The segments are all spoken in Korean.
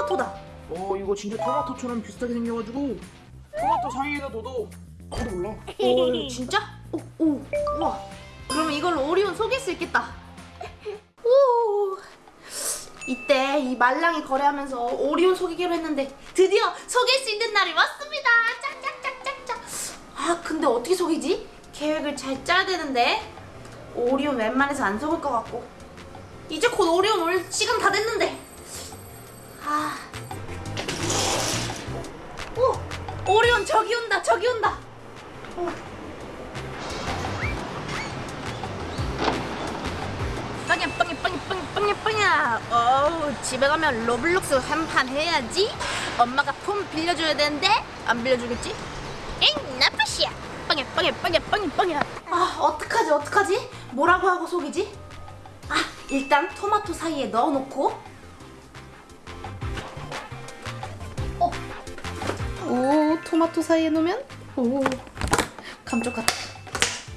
토마토다. 어 이거 진짜 토마토처럼 비슷하게 생겨가지고 토마토 사이에다 넣어도 아무도 몰라 오, 진짜? 오, 오, 우와. 그러면 이걸로 오리온 속일 수 있겠다. 오. 이때 이 말랑이 거래하면서 오리온 속이기로 했는데 드디어 속일 수 있는 날이 왔습니다. 짝짝짝짝짝. 아, 근데 어떻게 속이지? 계획을 잘 짜야 되는데 오리온 웬만해서 안 속을 것 같고 이제 곧 오리온 올 시간 다 됐는데 아. 오, 오리온 저기 온다, 저기 온다. 빵야 빵야 빵야 빵야 빵야 빵야 어우 집에 가면 로블록스 한 판 해야지 엄마가 폰 빌려줘야 되는데 안 빌려주겠지? 엥 나쁘시야 빵야 빵야 빵야 빵야 빵야 아 어떡하지 어떡하지 뭐라고 하고 속이지? 아 일단 토마토 사이에 넣어놓고 오 토마토 사이에 넣으면 오 감쪽 같아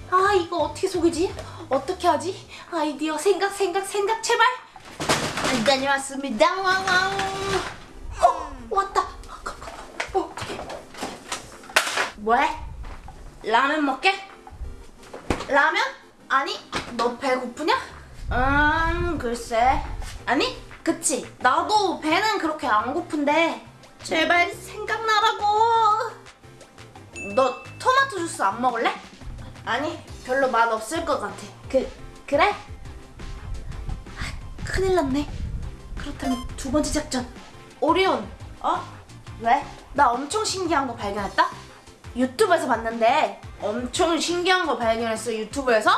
아 이거 어떻게 속이지? 어떻게 하지? 아이디어 생각 생각 생각 제발 아, 다녀왔습니다 와와우 어 왔다 어, 어떡해 뭐해? 라면 먹게? 라면? 아니 너 배고프냐? 음 글쎄 아니 그치 나도 배는 그렇게 안 고픈데 제발 생각나라고 너 토마토 주스 안 먹을래? 아니 별로 맛 없을 것 같아 그 그래? 아, 큰일 났네 그렇다면 두 번째 작전 오리온 어? 왜? 나 엄청 신기한 거 발견했다 유튜브에서 봤는데 엄청 신기한 거 발견했어 유튜브에서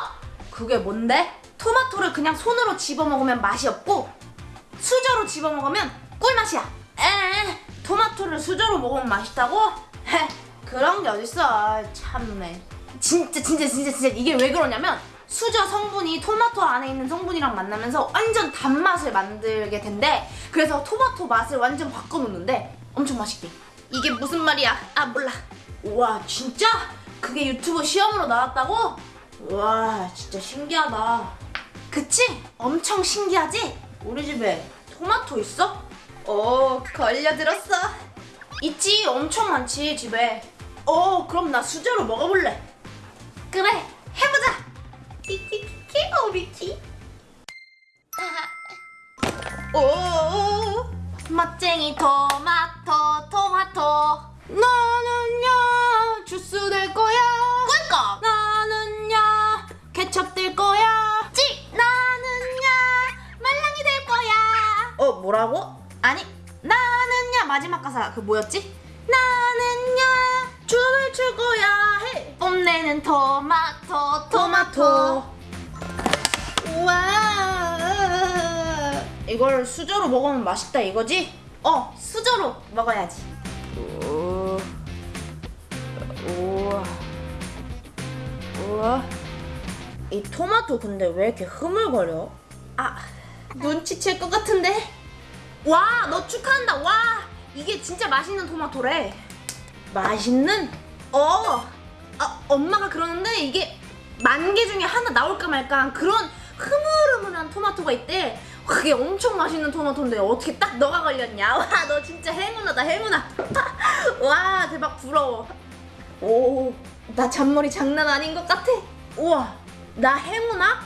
그게 뭔데? 토마토를 그냥 손으로 집어먹으면 맛이 없고 수저로 집어먹으면 꿀맛이야 에 토마토를 수저로 먹으면 맛있다고? 헤 그런 게 어딨어 참네 진짜 진짜 진짜 진짜 이게 왜 그러냐면 수저 성분이 토마토 안에 있는 성분이랑 만나면서 완전 단맛을 만들게 된대 그래서 토마토 맛을 완전 바꿔놓는데 엄청 맛있대 이게 무슨 말이야 아 몰라 우와 진짜? 그게 유튜브 시험으로 나왔다고? 우와 진짜 신기하다 그치? 엄청 신기하지? 우리 집에 토마토 있어? 오 걸려들었어? 있지 엄청 많지 집에. 어 그럼 나 수저로 먹어볼래. 그래 해보자. 키키키키 오비키 오. 맛쟁이 토마토 토마토. 나는야 주스 될 거야. 꿀꺽. 나는야 케첩 될 거야. 찌 나는야 말랑이 될 거야. 어 뭐라고? 마지막 가사 그 뭐였지? 나는야 춤을 출 거야 해. 뽐내는 토마토 토마토. 우와. 이걸 수저로 먹으면 맛있다 이거지? 어 수저로 먹어야지. 오, 우와. 우와. 이 토마토 근데 왜 이렇게 흐물거려? 아 눈치챌 것 같은데? 와 너 축하한다. 와 이게 진짜 맛있는 토마토래. 맛있는? 어. 아, 엄마가 그러는데 이게 만 개 중에 하나 나올까 말까 한 그런 흐물흐물한 토마토가 있대. 그게 엄청 맛있는 토마토인데 어떻게 딱 너가 걸렸냐? 와 너 진짜 행운하다 행운아. 와 대박 부러워. 오 나 잔머리 장난 아닌 것 같아. 우와 나 행운아?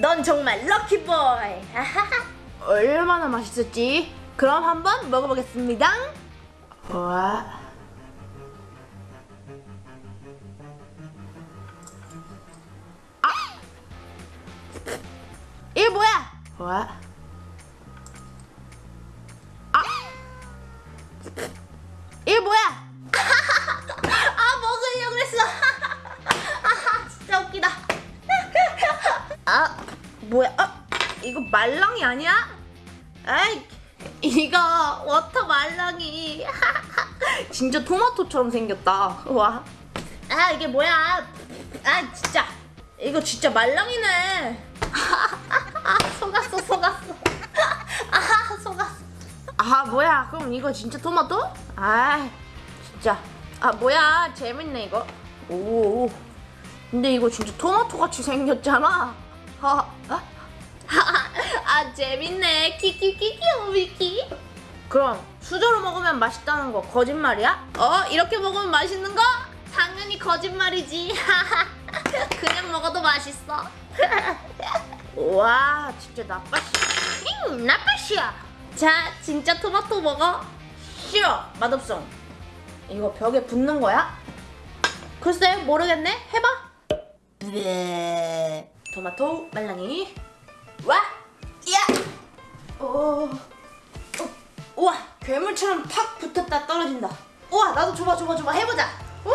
넌 정말 럭키보이. 얼마나 맛있었지? 그럼 한번 먹어보겠습니다 와 이게 뭐야? 와. 아. 이게 뭐야? 아 먹으려고 그랬어. 아 진짜 웃기다. 아 뭐야? 아 이거 말랑이 아니야? 아이 이거 water 말랑이. 진짜 토마토처럼 생겼다. 와. 아 이게 뭐야? 아 진짜 이거 진짜 말랑이네. 아 속았어 속았어 아 속았어 아 뭐야 그럼 이거 진짜 토마토? 아 진짜 아 뭐야 재밌네 이거 오 근데 이거 진짜 토마토 같이 생겼잖아 아, 아, 아 재밌네 키키키키 오미키 그럼 수저로 먹으면 맛있다는 거 거짓말이야? 어? 이렇게 먹으면 맛있는 거? 당연히 거짓말이지. 그냥 먹어도 맛있어. 와, 진짜 나빠시. 잉, 나빠시야. 자, 진짜 토마토 먹어. 싫어, 맛없어. 이거 벽에 붙는 거야? 글쎄, 모르겠네. 해봐. 네. 토마토 말랑이. 와, 야. 오. 어, 우와 괴물처럼 팍 붙었다 떨어진다 우와 나도 줘봐 줘봐 줘봐 해보자! 오!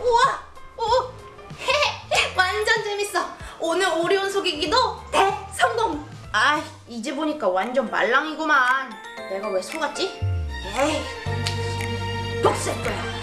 우와! 오! 헤헤 완전 재밌어 오늘 오리온 속이기도 대성공 아 이제 보니까 완전 말랑이구만 내가 왜 속았지? 에이 복수할 거야